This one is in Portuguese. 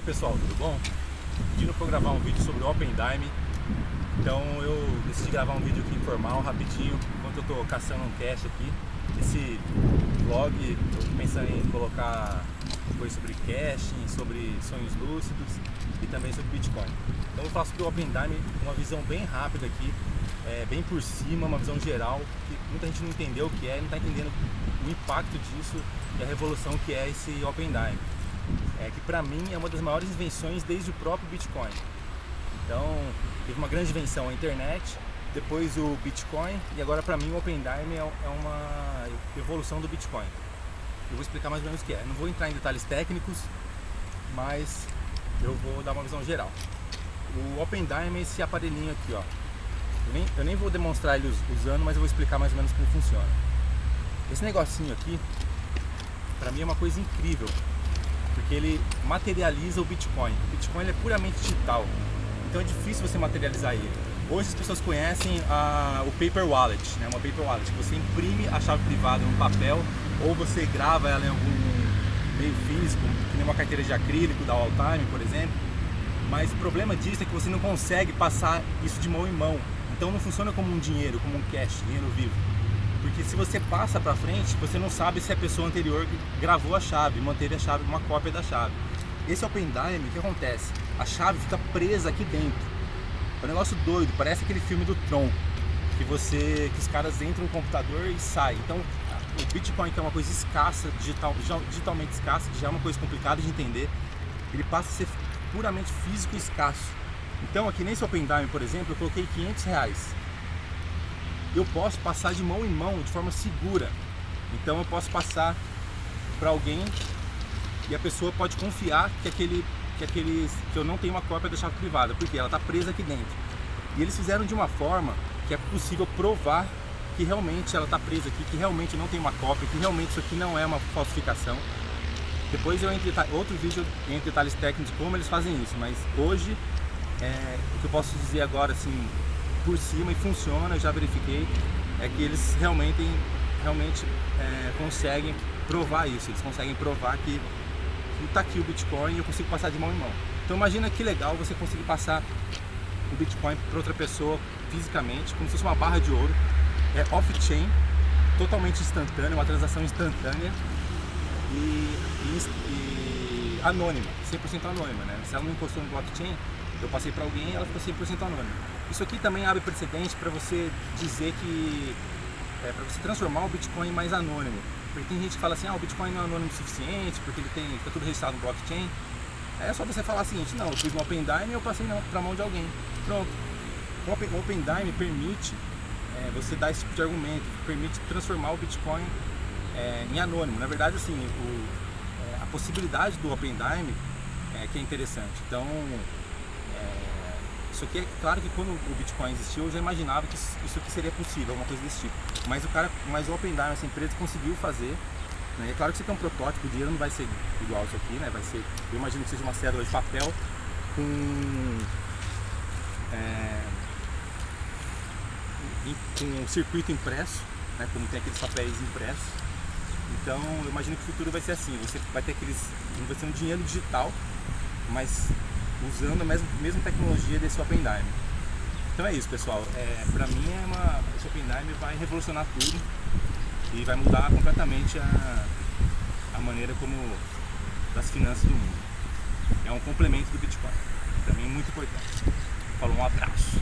aí pessoal, tudo bom? Pedindo para gravar um vídeo sobre o Open Dime. Então eu decidi gravar um vídeo aqui informal, rapidinho Enquanto eu estou caçando um cache aqui. Esse vlog, eu tô pensando em colocar coisas sobre caching, sobre sonhos lúcidos E também sobre Bitcoin. Então eu faço do Open Dime uma visão bem rápida aqui é, Bem por cima, uma visão geral Que muita gente não entendeu o que é, não está entendendo o impacto disso E a revolução que é esse Open Dime é, que para mim é uma das maiores invenções desde o próprio Bitcoin. Então, teve uma grande invenção a internet, depois o Bitcoin e agora para mim o Open Dime é, é uma evolução do Bitcoin. Eu vou explicar mais ou menos o que é. Não vou entrar em detalhes técnicos, mas eu vou dar uma visão geral. O Open Dime é esse aparelhinho aqui, ó. Eu nem, eu nem vou demonstrar ele usando, mas eu vou explicar mais ou menos como funciona. Esse negocinho aqui, para mim é uma coisa incrível, porque ele materializa o Bitcoin. O Bitcoin é puramente digital, então é difícil você materializar ele. Hoje as pessoas conhecem a, o Paper Wallet, né? uma Paper Wallet, que você imprime a chave privada no papel ou você grava ela em algum meio físico, que nem uma carteira de acrílico da Alltime, por exemplo. Mas o problema disso é que você não consegue passar isso de mão em mão. Então não funciona como um dinheiro, como um cash, dinheiro vivo. Porque se você passa para frente, você não sabe se a pessoa anterior gravou a chave, manteve a chave, uma cópia da chave. Esse Open Dime, o que acontece? A chave fica presa aqui dentro. É um negócio doido, parece aquele filme do Tron, que você, que os caras entram no computador e saem. Então, o Bitcoin, que é uma coisa escassa, digital, digitalmente escassa, que já é uma coisa complicada de entender, ele passa a ser puramente físico e escasso. Então, aqui nesse Open Dime, por exemplo, eu coloquei 500 reais eu posso passar de mão em mão de forma segura. Então eu posso passar para alguém e a pessoa pode confiar que aquele que aquele que eu não tenho uma cópia da chave privada, porque ela está presa aqui dentro. E eles fizeram de uma forma que é possível provar que realmente ela está presa aqui, que realmente não tem uma cópia, que realmente isso aqui não é uma falsificação. Depois eu entro outro vídeo em detalhes técnicos como eles fazem isso, mas hoje é, o que eu posso dizer agora assim por cima e funciona, já verifiquei, é que eles realmente, realmente é, conseguem provar isso, eles conseguem provar que está aqui o Bitcoin e eu consigo passar de mão em mão. Então imagina que legal você conseguir passar o Bitcoin para outra pessoa fisicamente, como se fosse uma barra de ouro, é off-chain, totalmente instantânea, uma transação instantânea e, e, e anônima, 100% anônima, né? Se ela não encostou no blockchain, eu passei para alguém ela ficou 100% anônima. Isso aqui também abre precedente para você dizer que, é, para você transformar o Bitcoin mais anônimo. Porque tem gente que fala assim, ah, o Bitcoin não é anônimo o suficiente, porque ele tem, está tudo registrado no blockchain. É só você falar o seguinte, não, eu fiz um Open Dime e eu passei para a mão de alguém. Pronto. O Open, Open Dime permite é, você dar esse tipo de argumento, permite transformar o Bitcoin é, em anônimo. Na verdade, assim, o, é, a possibilidade do Open Dime é que é interessante. Então, isso aqui é claro que quando o Bitcoin existiu, eu já imaginava que isso aqui seria possível, alguma coisa desse tipo. Mas o cara, mas o Open Dime, essa empresa conseguiu fazer. Né? É claro que isso aqui é um protótipo, o dinheiro não vai ser igual isso aqui, né? Vai ser, eu imagino que seja uma cédula de papel com é, com um circuito impresso, né? Como tem aqueles papéis impressos. Então eu imagino que o futuro vai ser assim, você vai ter aqueles. vai ser um dinheiro digital, mas usando a mesma, mesma tecnologia desse Open Dime. Então é isso pessoal, é, pra mim é uma, esse Open Dime vai revolucionar tudo e vai mudar completamente a, a maneira como das finanças do mundo. É um complemento do Bitcoin, mim é muito importante. Falou, um abraço.